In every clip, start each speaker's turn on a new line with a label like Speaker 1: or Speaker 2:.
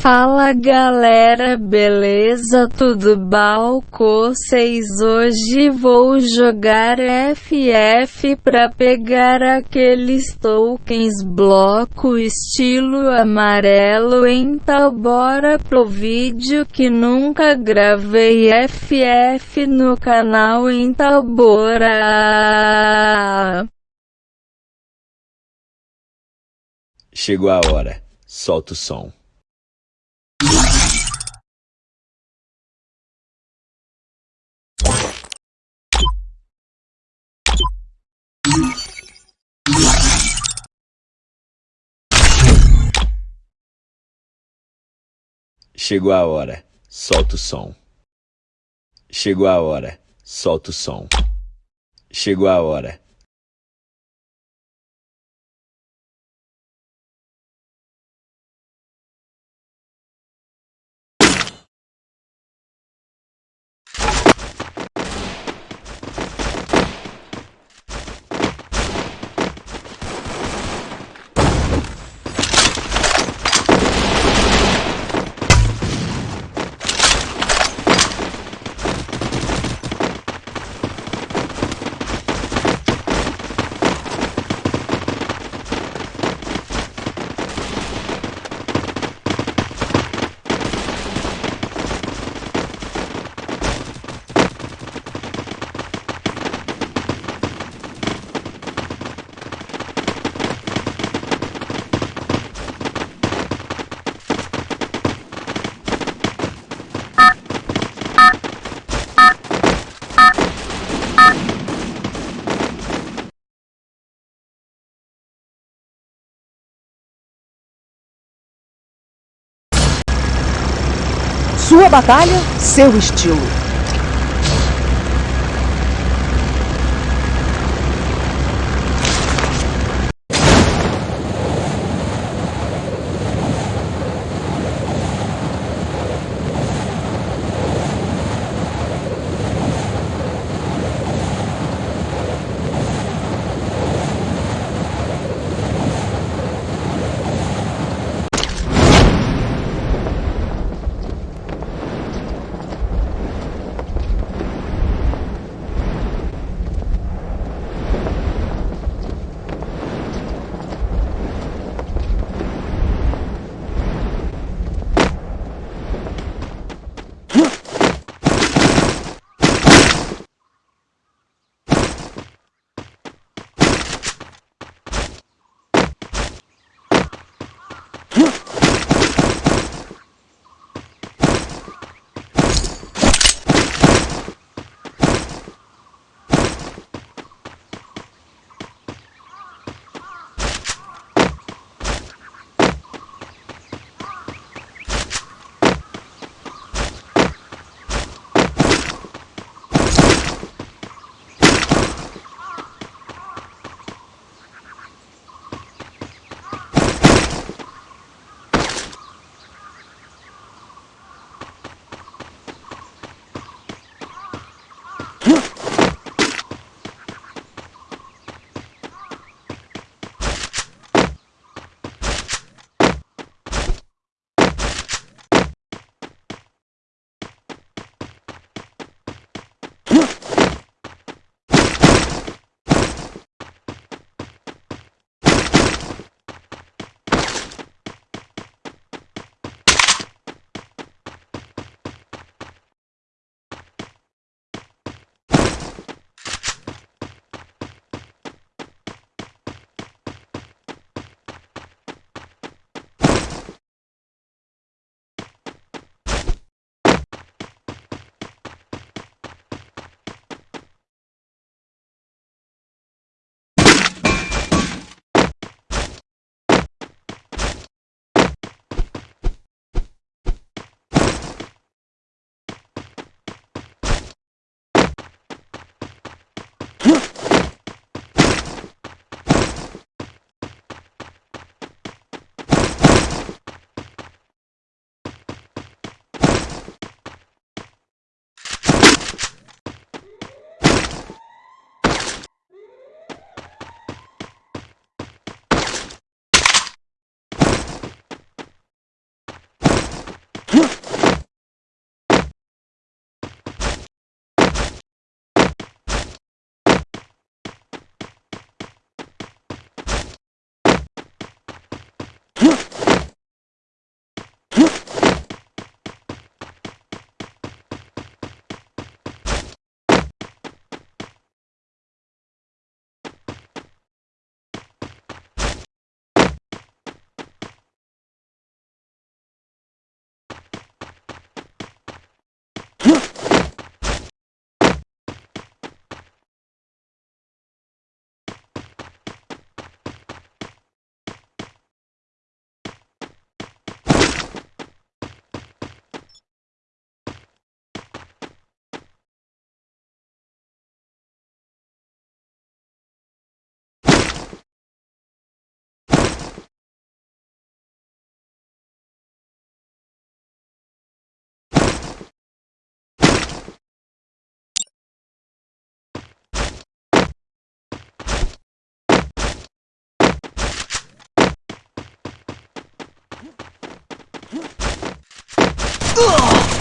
Speaker 1: Fala galera, beleza? Tudo com vocês? Hoje vou jogar FF pra pegar aqueles tokens bloco estilo amarelo. Então bora pro vídeo que nunca gravei FF no canal. Então bora!
Speaker 2: Chegou a hora, solta o som. Chegou a hora, solta o som. Chegou a hora, solta o som. Chegou a hora,
Speaker 3: Sua batalha, seu estilo.
Speaker 2: É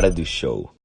Speaker 2: hora do show.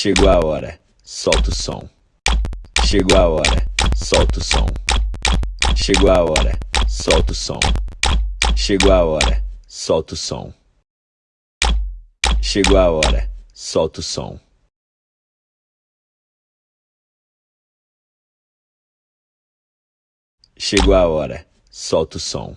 Speaker 2: Chegou a hora, solta o som. Chegou a hora, solta o som. Chegou a hora, solta o som. Chegou a hora, solta o som. Chegou a hora, solta o som. Chegou a hora, solta o som.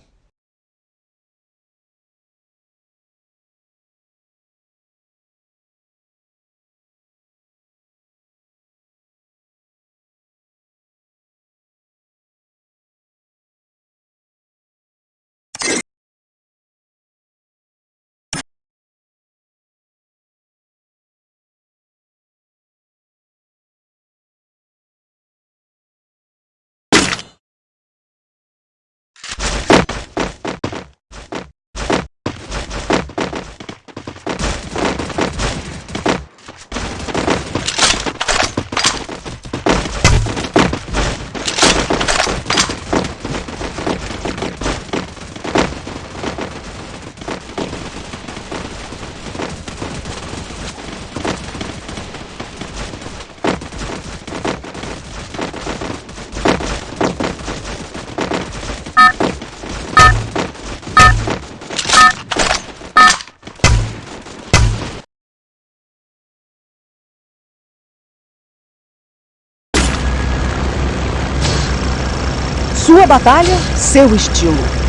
Speaker 3: Batalha, seu estilo.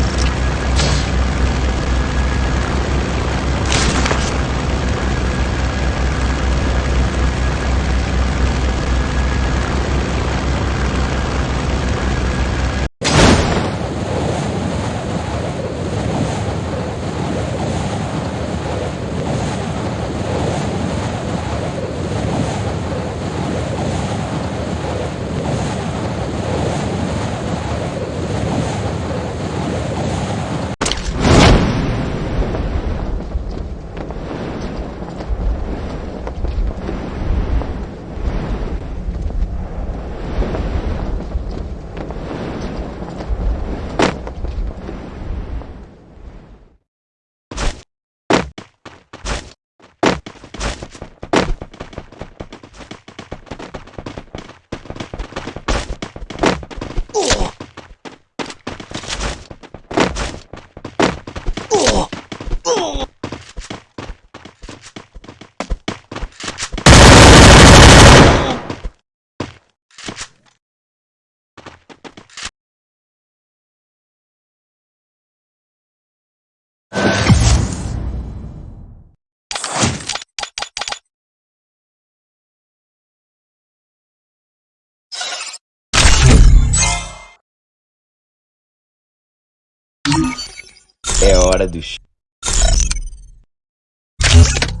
Speaker 2: É hora do ch...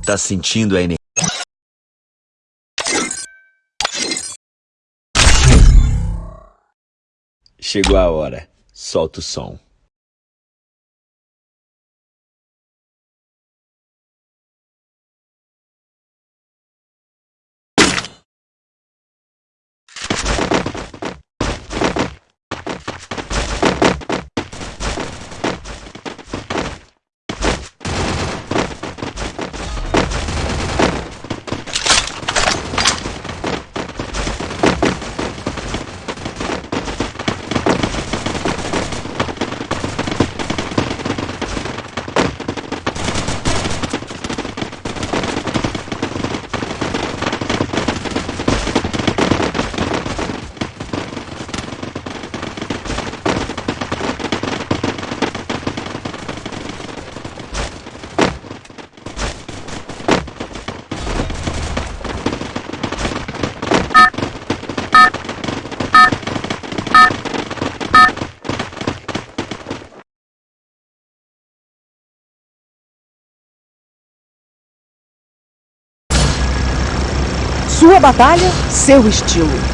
Speaker 2: Tá sentindo a energia? Chegou a hora. Solta o som.
Speaker 3: Sua batalha, seu estilo.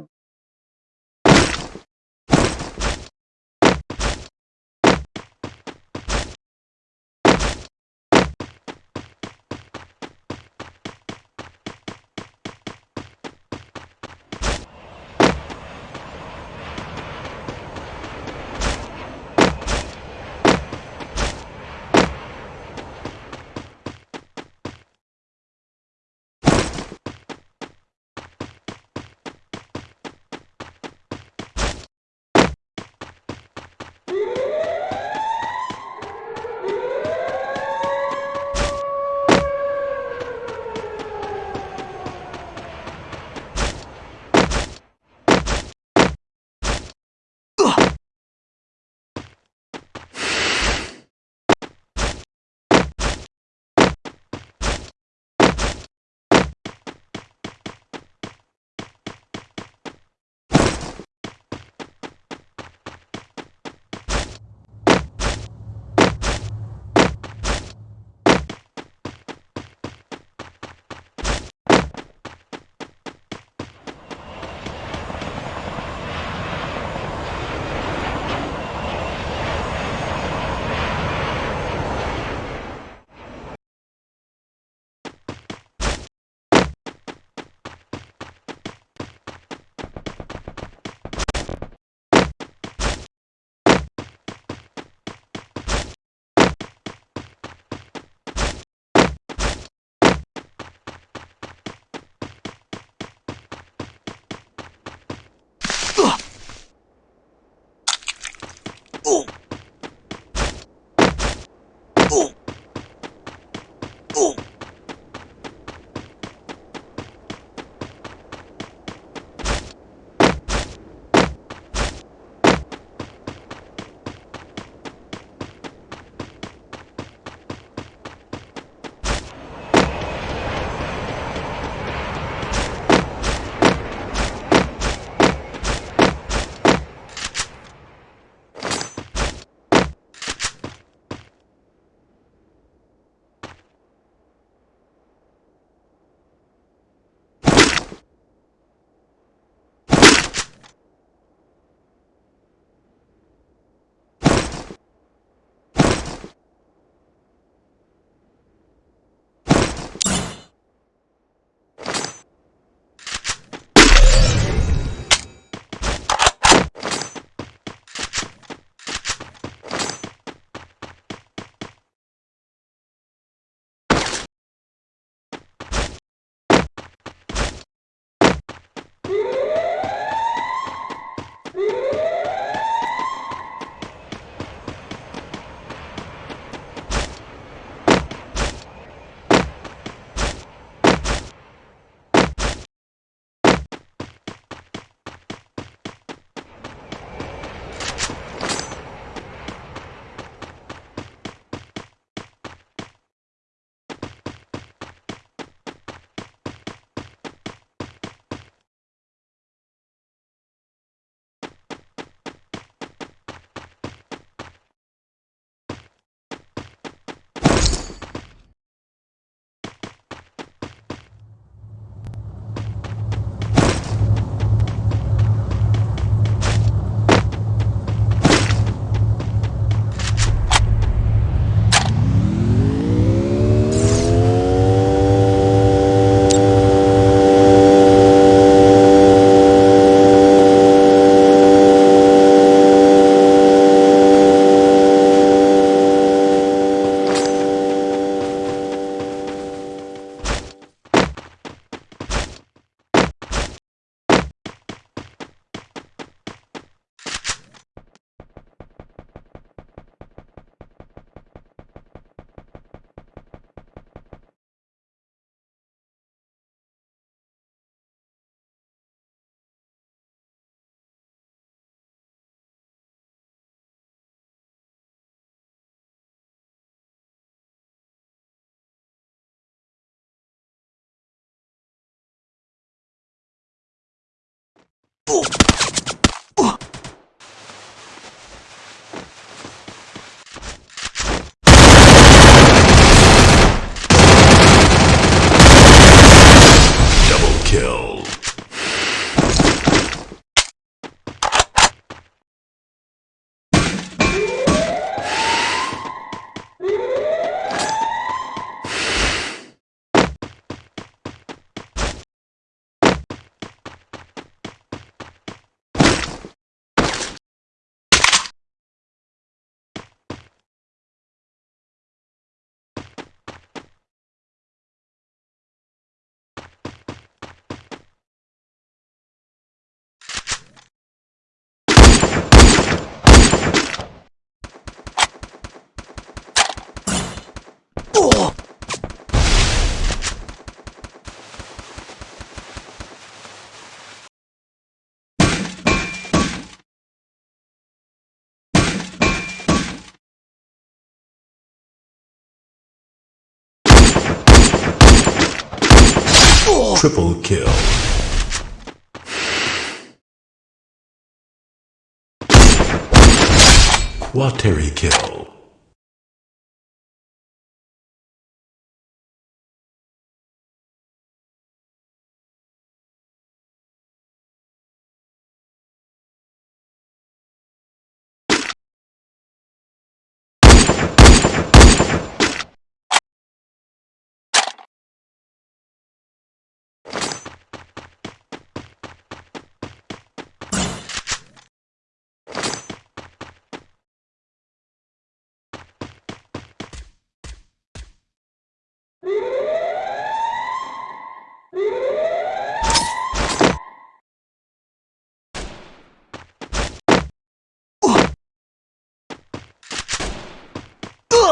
Speaker 4: Ooh. Oh! Triple kill. Quateri kill.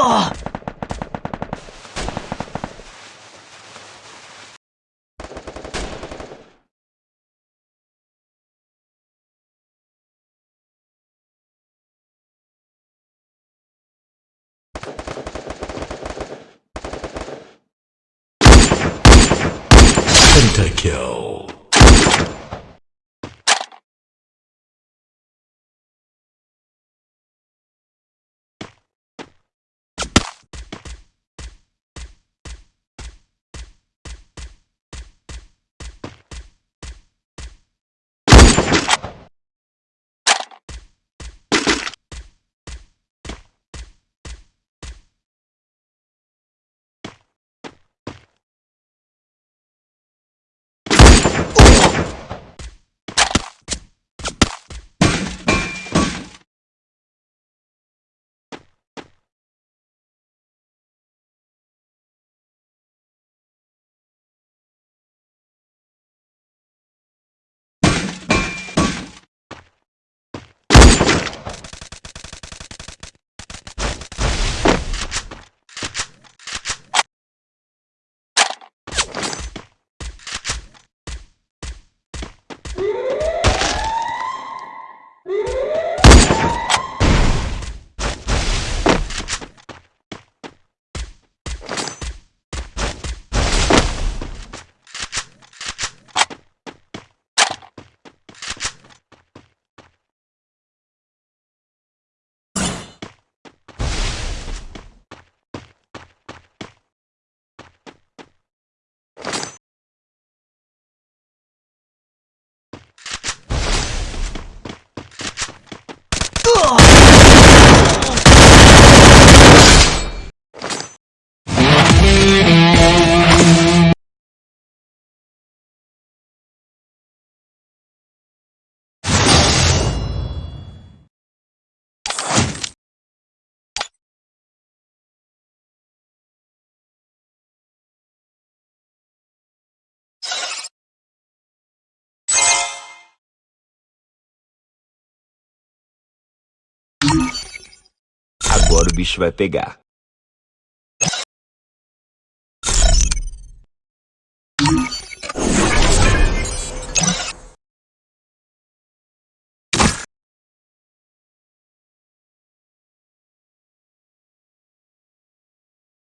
Speaker 4: Ugh! Oh!
Speaker 2: Agora o bicho vai pegar.